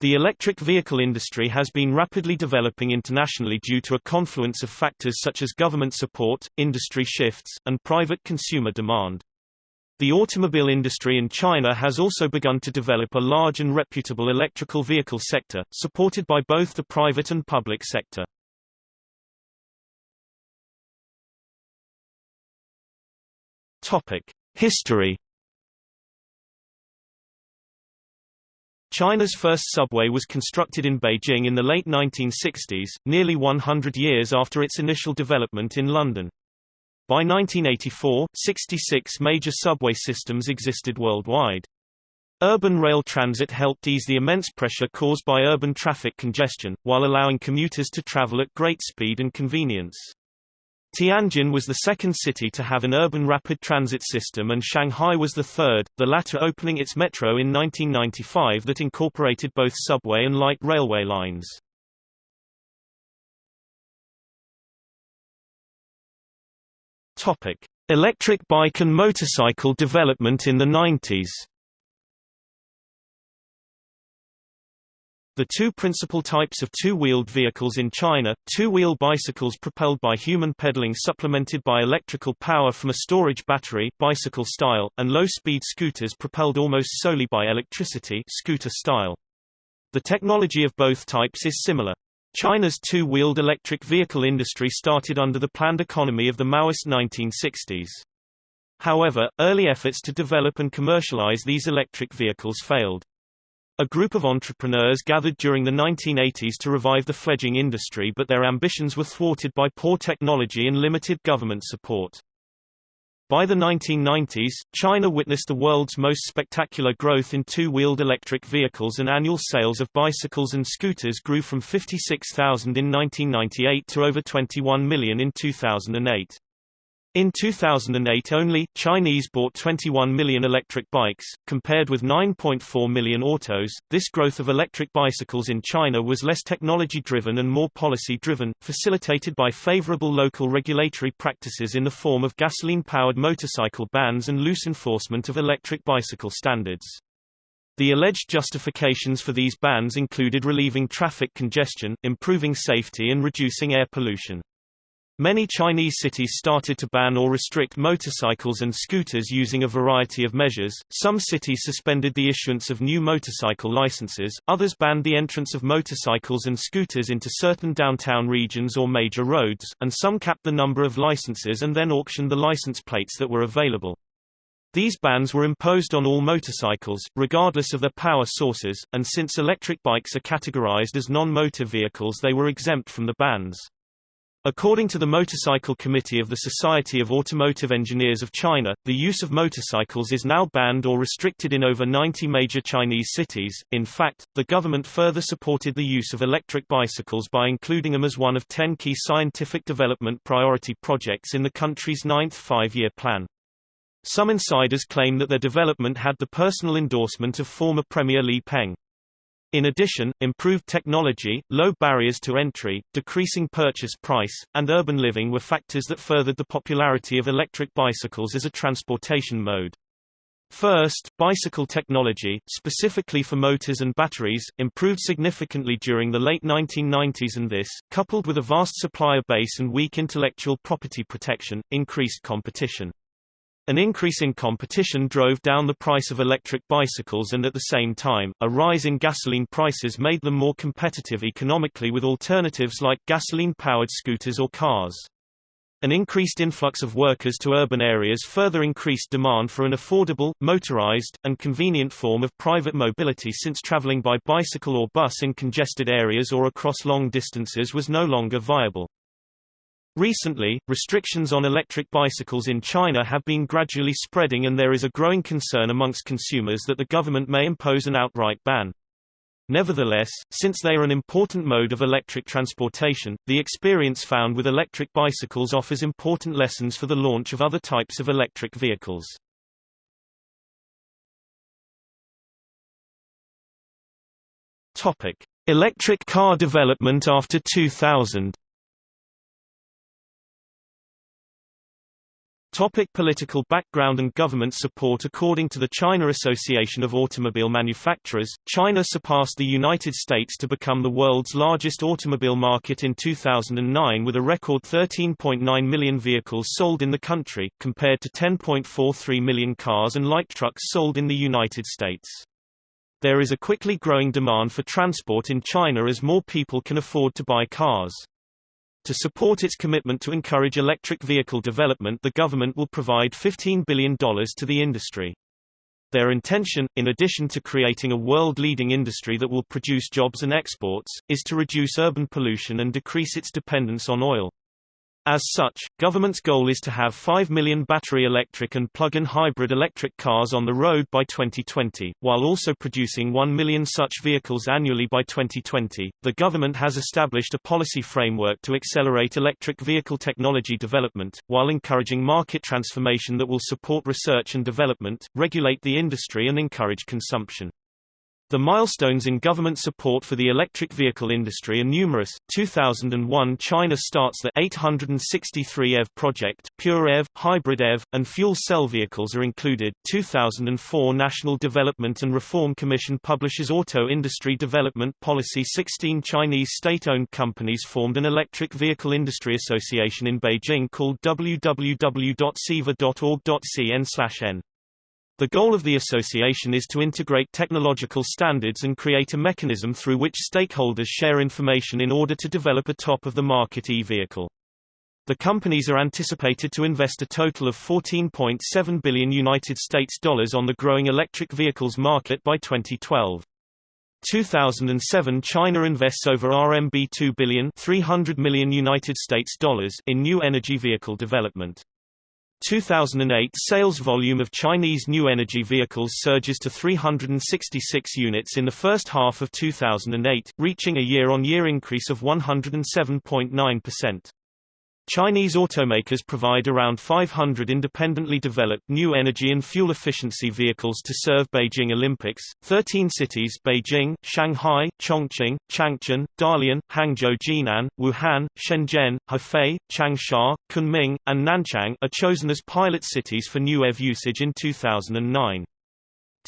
The electric vehicle industry has been rapidly developing internationally due to a confluence of factors such as government support, industry shifts, and private consumer demand. The automobile industry in China has also begun to develop a large and reputable electrical vehicle sector, supported by both the private and public sector. History China's first subway was constructed in Beijing in the late 1960s, nearly 100 years after its initial development in London. By 1984, 66 major subway systems existed worldwide. Urban rail transit helped ease the immense pressure caused by urban traffic congestion, while allowing commuters to travel at great speed and convenience. Tianjin was the second city to have an urban rapid transit system and Shanghai was the third, the latter opening its metro in 1995 that incorporated both subway and light railway lines. Electric bike and motorcycle development in the 90s. The two principal types of two-wheeled vehicles in China, two-wheel bicycles propelled by human pedaling supplemented by electrical power from a storage battery bicycle style, and low-speed scooters propelled almost solely by electricity scooter style. The technology of both types is similar. China's two-wheeled electric vehicle industry started under the planned economy of the Maoist 1960s. However, early efforts to develop and commercialize these electric vehicles failed. A group of entrepreneurs gathered during the 1980s to revive the fledgling industry but their ambitions were thwarted by poor technology and limited government support. By the 1990s, China witnessed the world's most spectacular growth in two-wheeled electric vehicles and annual sales of bicycles and scooters grew from 56,000 in 1998 to over 21 million in 2008. In 2008 only, Chinese bought 21 million electric bikes, compared with 9.4 million autos. This growth of electric bicycles in China was less technology-driven and more policy-driven, facilitated by favorable local regulatory practices in the form of gasoline-powered motorcycle bans and loose enforcement of electric bicycle standards. The alleged justifications for these bans included relieving traffic congestion, improving safety and reducing air pollution. Many Chinese cities started to ban or restrict motorcycles and scooters using a variety of measures. Some cities suspended the issuance of new motorcycle licenses, others banned the entrance of motorcycles and scooters into certain downtown regions or major roads, and some capped the number of licenses and then auctioned the license plates that were available. These bans were imposed on all motorcycles, regardless of their power sources, and since electric bikes are categorized as non-motor vehicles they were exempt from the bans. According to the Motorcycle Committee of the Society of Automotive Engineers of China, the use of motorcycles is now banned or restricted in over 90 major Chinese cities. In fact, the government further supported the use of electric bicycles by including them as one of 10 key scientific development priority projects in the country's ninth five-year plan. Some insiders claim that their development had the personal endorsement of former Premier Li Peng. In addition, improved technology, low barriers to entry, decreasing purchase price, and urban living were factors that furthered the popularity of electric bicycles as a transportation mode. First, bicycle technology, specifically for motors and batteries, improved significantly during the late 1990s and this, coupled with a vast supplier base and weak intellectual property protection, increased competition. An increase in competition drove down the price of electric bicycles and at the same time, a rise in gasoline prices made them more competitive economically with alternatives like gasoline-powered scooters or cars. An increased influx of workers to urban areas further increased demand for an affordable, motorized, and convenient form of private mobility since traveling by bicycle or bus in congested areas or across long distances was no longer viable. Recently, restrictions on electric bicycles in China have been gradually spreading and there is a growing concern amongst consumers that the government may impose an outright ban. Nevertheless, since they are an important mode of electric transportation, the experience found with electric bicycles offers important lessons for the launch of other types of electric vehicles. Topic: Electric car development after 2000. Topic political background and government support According to the China Association of Automobile Manufacturers, China surpassed the United States to become the world's largest automobile market in 2009 with a record 13.9 million vehicles sold in the country, compared to 10.43 million cars and light trucks sold in the United States. There is a quickly growing demand for transport in China as more people can afford to buy cars. To support its commitment to encourage electric vehicle development the government will provide $15 billion to the industry. Their intention, in addition to creating a world-leading industry that will produce jobs and exports, is to reduce urban pollution and decrease its dependence on oil. As such, government's goal is to have 5 million battery electric and plug-in hybrid electric cars on the road by 2020, while also producing 1 million such vehicles annually by 2020. The government has established a policy framework to accelerate electric vehicle technology development, while encouraging market transformation that will support research and development, regulate the industry and encourage consumption. The milestones in government support for the electric vehicle industry are numerous. 2001 China starts the 863 EV project, pure EV, hybrid EV, and fuel cell vehicles are included. 2004 National Development and Reform Commission publishes Auto Industry Development Policy 16 Chinese state-owned companies formed an electric vehicle industry association in Beijing called www.siva.org.cn/n. The goal of the association is to integrate technological standards and create a mechanism through which stakeholders share information in order to develop a top-of-the-market e-vehicle. The companies are anticipated to invest a total of 14.7 billion United States dollars on the growing electric vehicles market by 2012. 2007 China invests over RMB 2 billion 300 million United States dollars in new energy vehicle development. 2008 sales volume of Chinese new energy vehicles surges to 366 units in the first half of 2008, reaching a year-on-year -year increase of 107.9%. Chinese automakers provide around 500 independently developed new energy and fuel efficiency vehicles to serve Beijing Olympics. 13 cities Beijing, Shanghai, Chongqing, Changchun, Dalian, Hangzhou Jinan, Wuhan, Shenzhen, Hefei, Changsha, Kunming, and Nanchang are chosen as pilot cities for new EV usage in 2009.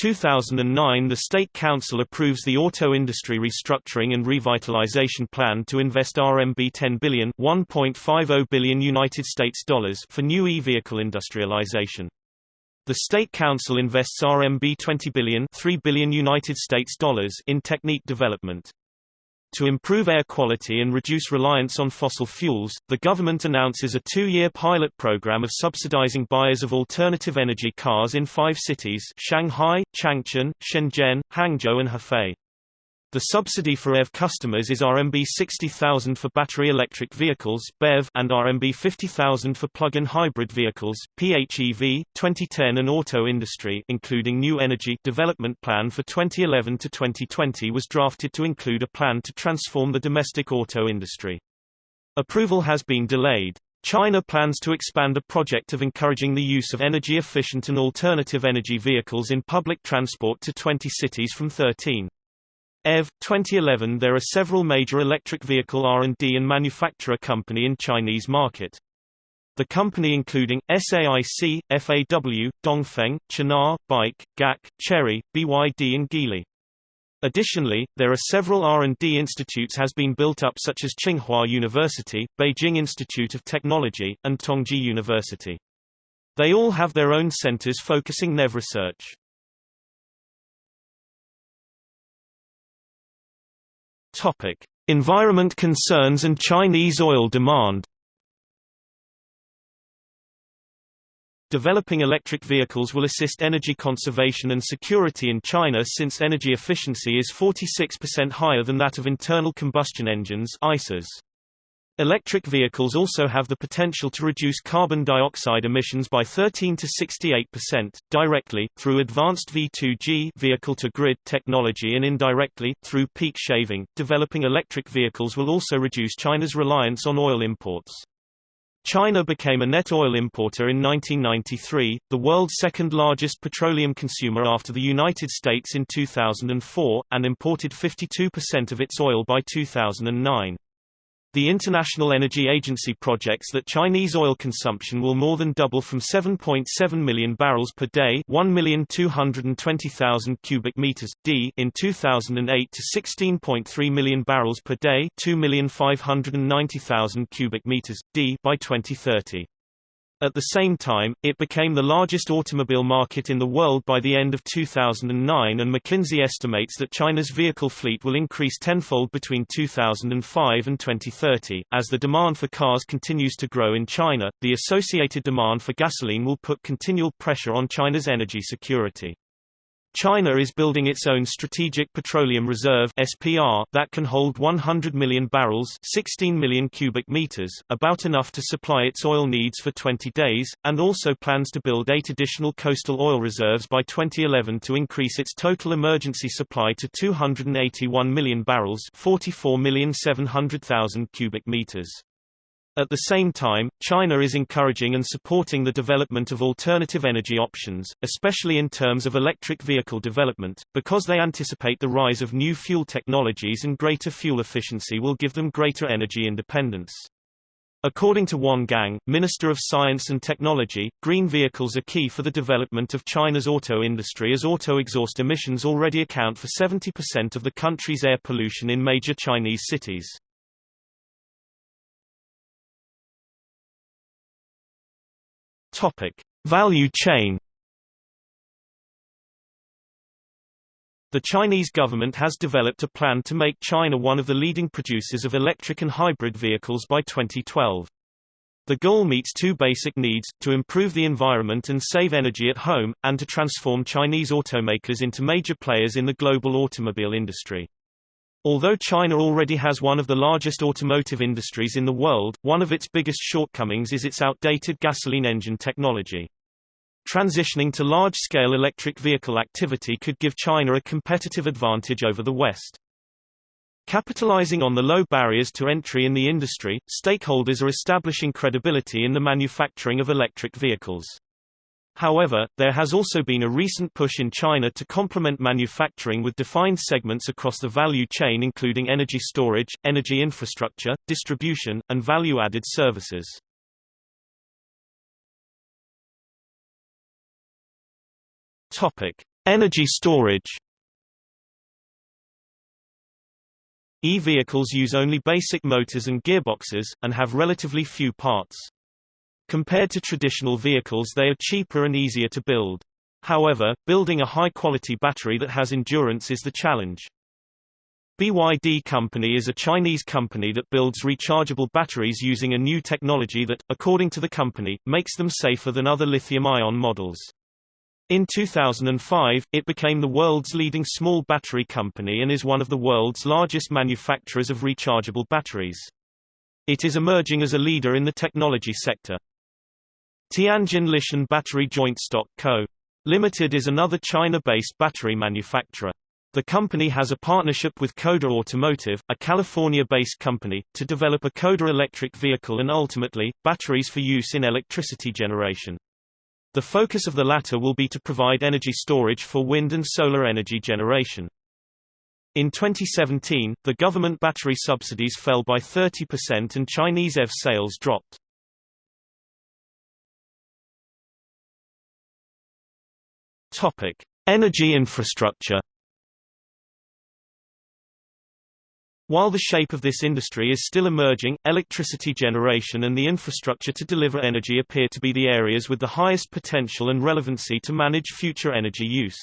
2009 the State Council approves the auto industry restructuring and revitalization plan to invest RMB 10 billion, 1.50 billion United States dollars for new e-vehicle industrialization. The State Council invests RMB 20 billion, 3 billion United States dollars in technique development. To improve air quality and reduce reliance on fossil fuels, the government announces a two-year pilot program of subsidizing buyers of alternative energy cars in five cities Shanghai, Changchun, Shenzhen, Hangzhou and Hefei. The subsidy for EV customers is RMB 60,000 for battery electric vehicles BEV and RMB 50,000 for plug-in hybrid vehicles PHEV. 2010 and auto industry including new energy development plan for 2011 to 2020 was drafted to include a plan to transform the domestic auto industry. Approval has been delayed. China plans to expand a project of encouraging the use of energy-efficient and alternative energy vehicles in public transport to 20 cities from 13. EV 2011 There are several major electric vehicle R&D and manufacturer company in Chinese market. The company including, SAIC, FAW, Dongfeng, Chery, BAIC, GAC, Chery, BYD and Geely. Additionally, there are several R&D institutes has been built up such as Tsinghua University, Beijing Institute of Technology, and Tongji University. They all have their own centers focusing NEV research. Topic: Environment concerns and Chinese oil demand. Developing electric vehicles will assist energy conservation and security in China since energy efficiency is 46% higher than that of internal combustion engines ICEs. Electric vehicles also have the potential to reduce carbon dioxide emissions by 13 to 68%, directly, through advanced V2G vehicle-to-grid technology and indirectly, through peak shaving. Developing electric vehicles will also reduce China's reliance on oil imports. China became a net oil importer in 1993, the world's second-largest petroleum consumer after the United States in 2004, and imported 52% of its oil by 2009. The International Energy Agency projects that Chinese oil consumption will more than double from 7.7 million barrels per day, 1,220,000 cubic meters d in 2008 to 16.3 million barrels per day, 2,590,000 cubic meters d by 2030. At the same time, it became the largest automobile market in the world by the end of 2009 and McKinsey estimates that China's vehicle fleet will increase tenfold between 2005 and 2030. As the demand for cars continues to grow in China, the associated demand for gasoline will put continual pressure on China's energy security. China is building its own Strategic Petroleum Reserve (SPR) that can hold 100 million barrels, 16 million cubic meters, about enough to supply its oil needs for 20 days, and also plans to build 8 additional coastal oil reserves by 2011 to increase its total emergency supply to 281 million barrels, 44,700,000 cubic meters. At the same time, China is encouraging and supporting the development of alternative energy options, especially in terms of electric vehicle development, because they anticipate the rise of new fuel technologies and greater fuel efficiency will give them greater energy independence. According to Wan Gang, Minister of Science and Technology, green vehicles are key for the development of China's auto industry as auto exhaust emissions already account for 70% of the country's air pollution in major Chinese cities. Topic: Value chain. The Chinese government has developed a plan to make China one of the leading producers of electric and hybrid vehicles by 2012. The goal meets two basic needs, to improve the environment and save energy at home, and to transform Chinese automakers into major players in the global automobile industry. Although China already has one of the largest automotive industries in the world, one of its biggest shortcomings is its outdated gasoline engine technology. Transitioning to large-scale electric vehicle activity could give China a competitive advantage over the West. Capitalizing on the low barriers to entry in the industry, stakeholders are establishing credibility in the manufacturing of electric vehicles. However, there has also been a recent push in China to complement manufacturing with defined segments across the value chain including energy storage, energy infrastructure, distribution, and value-added services. Topic: Energy storage. E-vehicles use only basic motors and gearboxes, and have relatively few parts. Compared to traditional vehicles they are cheaper and easier to build. However, building a high-quality battery that has endurance is the challenge. BYD Company is a Chinese company that builds rechargeable batteries using a new technology that, according to the company, makes them safer than other lithium-ion models. In 2005, it became the world's leading small battery company and is one of the world's largest manufacturers of rechargeable batteries. It is emerging as a leader in the technology sector. Tianjin Lishen Battery Joint Stock Co. Limited is another China-based battery manufacturer. The company has a partnership with CODA Automotive, a California-based company, to develop a CODA electric vehicle and ultimately, batteries for use in electricity generation. The focus of the latter will be to provide energy storage for wind and solar energy generation. In 2017, the government battery subsidies fell by 30% and Chinese EV sales dropped. Topic: Energy infrastructure. While the shape of this industry is still emerging, electricity generation and the infrastructure to deliver energy appear to be the areas with the highest potential and relevancy to manage future energy use.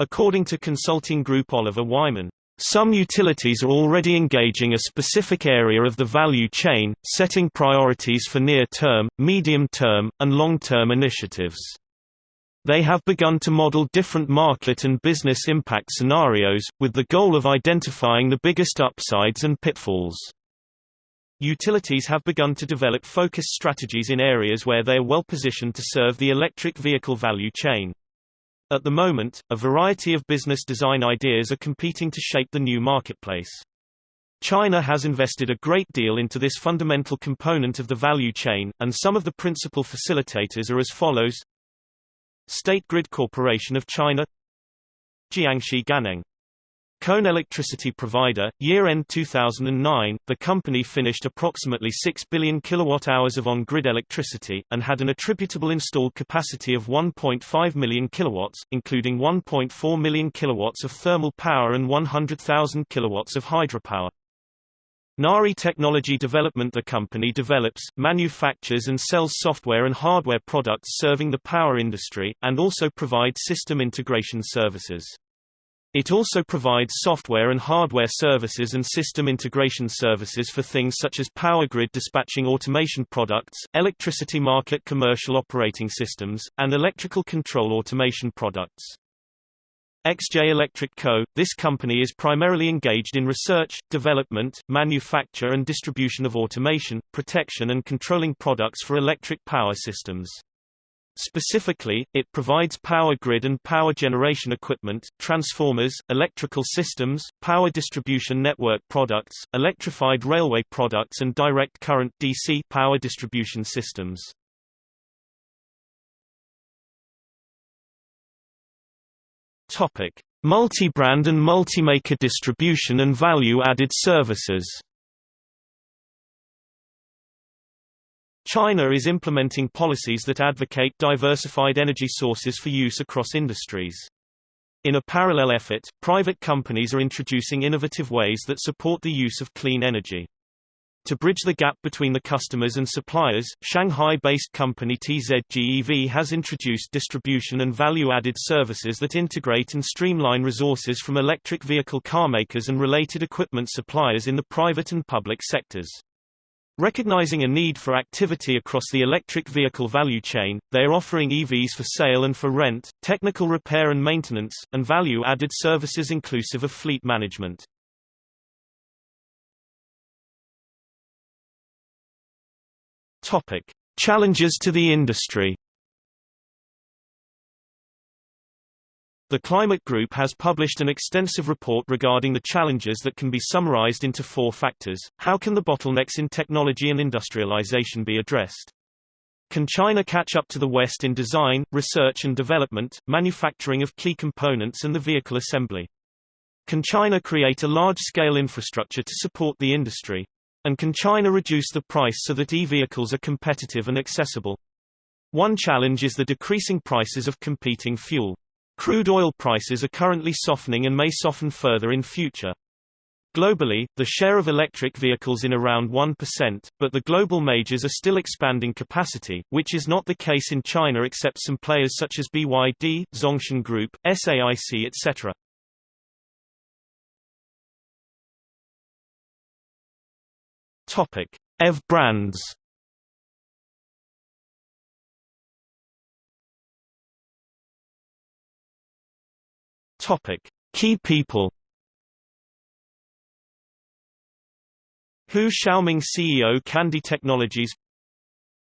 According to consulting group Oliver Wyman, some utilities are already engaging a specific area of the value chain, setting priorities for near-term, medium-term, and long-term initiatives. They have begun to model different market and business impact scenarios, with the goal of identifying the biggest upsides and pitfalls. Utilities have begun to develop focused strategies in areas where they are well positioned to serve the electric vehicle value chain. At the moment, a variety of business design ideas are competing to shape the new marketplace. China has invested a great deal into this fundamental component of the value chain, and some of the principal facilitators are as follows State Grid Corporation of China Jiangxi Ganneng Cone electricity provider, year-end 2009, the company finished approximately 6 billion kilowatt-hours of on-grid electricity, and had an attributable installed capacity of 1.5 million kilowatts, including 1.4 million kilowatts of thermal power and 100,000 kilowatts of hydropower. Nari Technology Development The company develops, manufactures and sells software and hardware products serving the power industry, and also provides system integration services. It also provides software and hardware services and system integration services for things such as power grid dispatching automation products, electricity market commercial operating systems, and electrical control automation products. XJ Electric Co., this company is primarily engaged in research, development, manufacture and distribution of automation, protection and controlling products for electric power systems. Specifically, it provides power grid and power generation equipment, transformers, electrical systems, power distribution network products, electrified railway products and direct current DC power distribution systems. Topic: Multi-brand and multi-maker distribution and value-added services. China is implementing policies that advocate diversified energy sources for use across industries. In a parallel effort, private companies are introducing innovative ways that support the use of clean energy. To bridge the gap between the customers and suppliers, Shanghai-based company TZGEV has introduced distribution and value-added services that integrate and streamline resources from electric vehicle carmakers and related equipment suppliers in the private and public sectors. Recognizing a need for activity across the electric vehicle value chain, they are offering EVs for sale and for rent, technical repair and maintenance, and value-added services inclusive of fleet management. Topic: Challenges to the industry. The Climate Group has published an extensive report regarding the challenges that can be summarized into four factors. How can the bottlenecks in technology and industrialization be addressed? Can China catch up to the West in design, research and development, manufacturing of key components and the vehicle assembly? Can China create a large-scale infrastructure to support the industry? And can China reduce the price so that e-vehicles are competitive and accessible? One challenge is the decreasing prices of competing fuel. Crude oil prices are currently softening and may soften further in future. Globally, the share of electric vehicles in around 1%, but the global majors are still expanding capacity, which is not the case in China except some players such as BYD, Zhongshan Group, SAIC etc. Topic: EV brands. Topic: Key people. Hu Xiaoming CEO Kandi Technologies.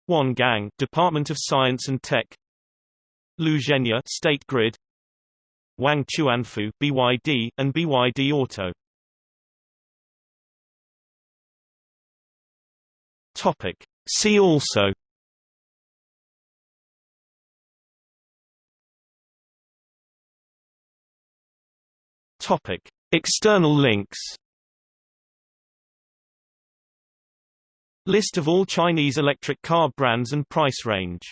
Wan Gang Department of Science and Tech. Liu Zhenya State Grid. Wang Chuanfu BYD and BYD Auto Topic. See also. Topic: External links. List of all Chinese electric car brands and price range